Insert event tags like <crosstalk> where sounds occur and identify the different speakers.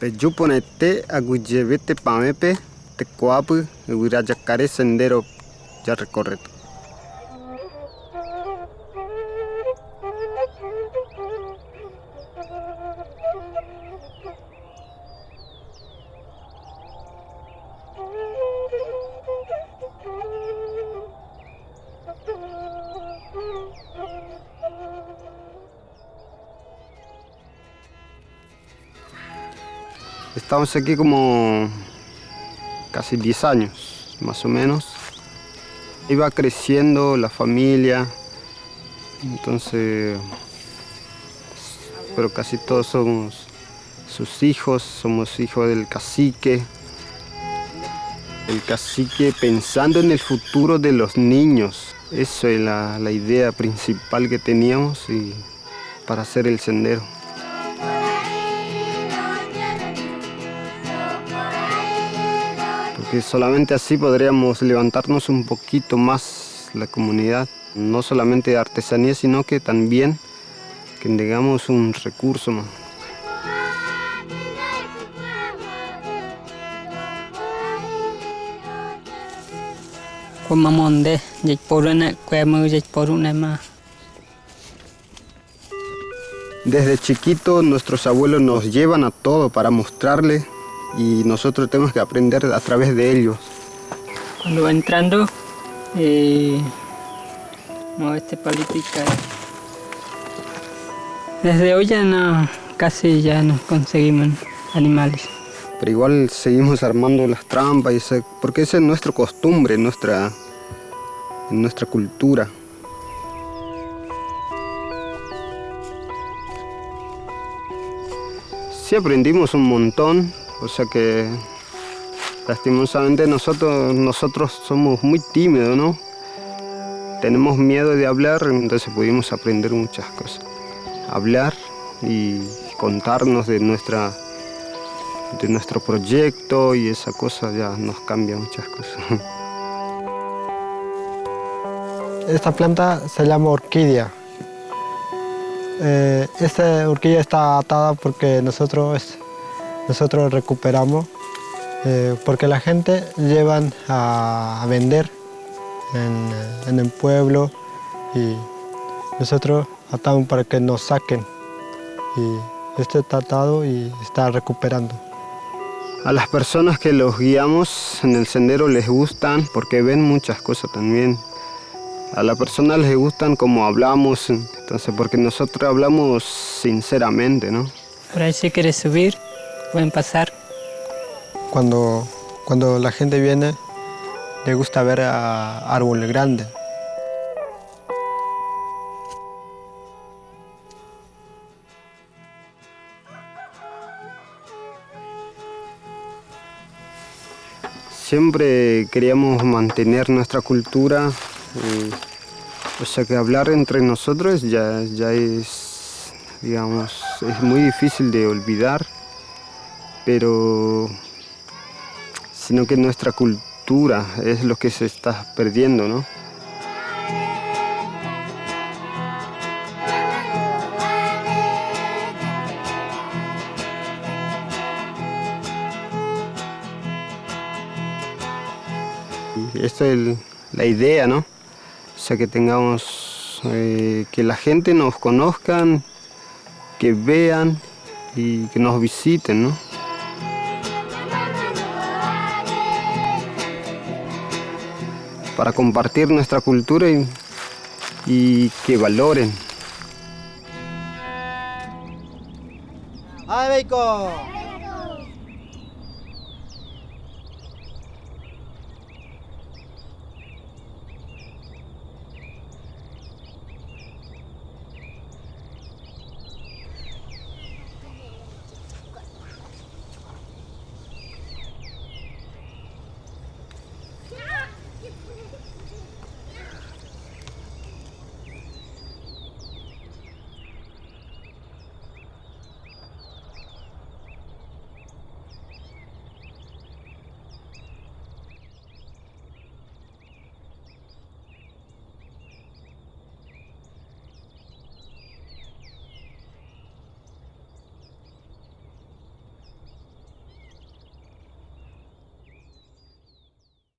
Speaker 1: Peyuponete aguyevete pamepe te coapu yacaré sendero ya recorrido. Estamos aquí como casi 10 años, más o menos. Iba creciendo la familia, entonces, pero casi todos somos sus hijos, somos hijos del cacique. El cacique pensando en el futuro de los niños, eso es la, la idea principal que teníamos y para hacer el sendero. Que solamente así podríamos levantarnos un poquito más la comunidad, no solamente de artesanía, sino que también que tengamos un recurso más. Desde chiquito nuestros abuelos nos llevan a todo para mostrarle y nosotros tenemos que aprender a través de ellos.
Speaker 2: Cuando va entrando, eh, no, este palito y cae. Desde hoy ya no, casi ya no conseguimos animales.
Speaker 1: Pero igual seguimos armando las trampas, y porque esa es nuestra costumbre, nuestra, nuestra cultura. Sí aprendimos un montón, o sea que lastimosamente nosotros, nosotros somos muy tímidos, ¿no? Tenemos miedo de hablar, entonces pudimos aprender muchas cosas. Hablar y contarnos de, nuestra, de nuestro proyecto y esa cosa ya nos cambia muchas cosas. <laughs>
Speaker 3: Esta planta se llama orquídea. Eh, esta orquídea está atada porque nosotros nosotros recuperamos eh, porque la gente llevan a, vender en, el pueblo y nosotros atamos para que nos saquen y este está atado y está recuperando.
Speaker 1: A las personas que los guiamos en el sendero les gustan porque ven muchas cosas también. A las personas les gustan como hablamos, entonces porque nosotros hablamos sinceramente, ¿no?
Speaker 2: Por ahí si quieres subir, pueden pasar.
Speaker 3: Cuando, cuando la gente viene, le gusta ver a árboles grandes.
Speaker 1: Siempre queríamos mantener nuestra cultura, eh, o sea que hablar entre nosotros ya, ya es, digamos, es muy difícil de olvidar pero sino que nuestra cultura es lo que se está perdiendo, ¿no? Esta es la idea, ¿no? O sea, que tengamos, eh, que la gente nos conozcan, que vean y que nos visiten, ¿no? Para compartir nuestra cultura y, que valoren.
Speaker 4: ¡Ay, Beico!